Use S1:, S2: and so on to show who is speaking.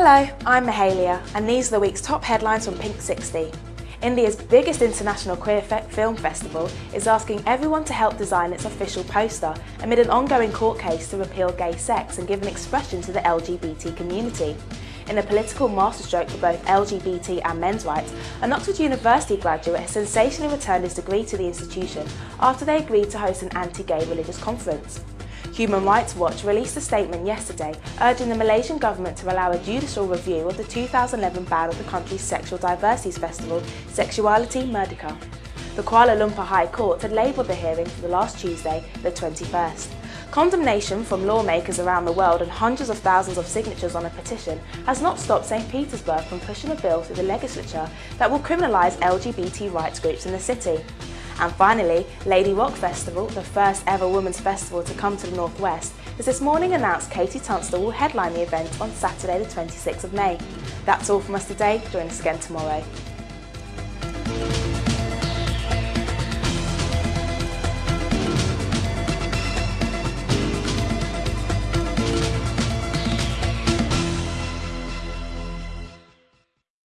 S1: Hello, I'm Mahalia and these are the week's top headlines from Pink 60. India's biggest international queer film festival is asking everyone to help design its official poster amid an ongoing court case to repeal gay sex and give an expression to the LGBT community. In a political masterstroke for both LGBT and men's rights, an Oxford University graduate has sensationally returned his degree to the institution after they agreed to host an anti-gay religious conference. Human Rights Watch released a statement yesterday urging the Malaysian government to allow a judicial review of the 2011 ban of the country's sexual diversities festival, Sexuality Merdeka. The Kuala Lumpur High Court had labelled the hearing for the last Tuesday, the 21st. Condemnation from lawmakers around the world and hundreds of thousands of signatures on a petition has not stopped St Petersburg from pushing a bill through the legislature that will criminalise LGBT rights groups in the city. And finally, Lady Rock Festival, the first ever women's festival to come to the Northwest, has this morning announced KT Tunstall will headline the event on Saturday the 26th of May. That's all from us today, join us again tomorrow.